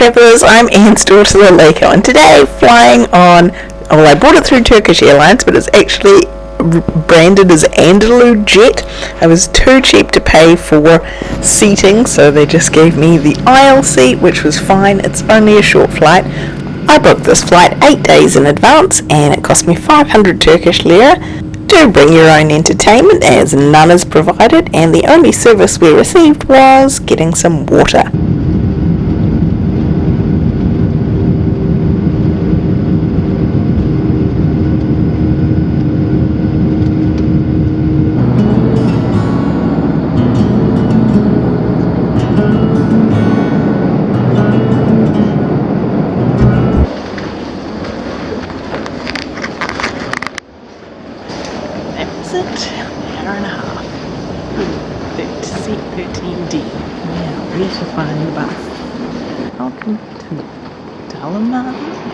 travellers, I'm Anne's daughter to and today flying on, well I bought it through Turkish Airlines but it's actually branded as AnadoluJet. I was too cheap to pay for seating so they just gave me the aisle seat which was fine. It's only a short flight. I booked this flight 8 days in advance and it cost me 500 Turkish lira. Do bring your own entertainment as none is provided and the only service we received was getting some water. It? An hour and a half. Seat 13D. Now, where to find the bus? Welcome to Dalaman.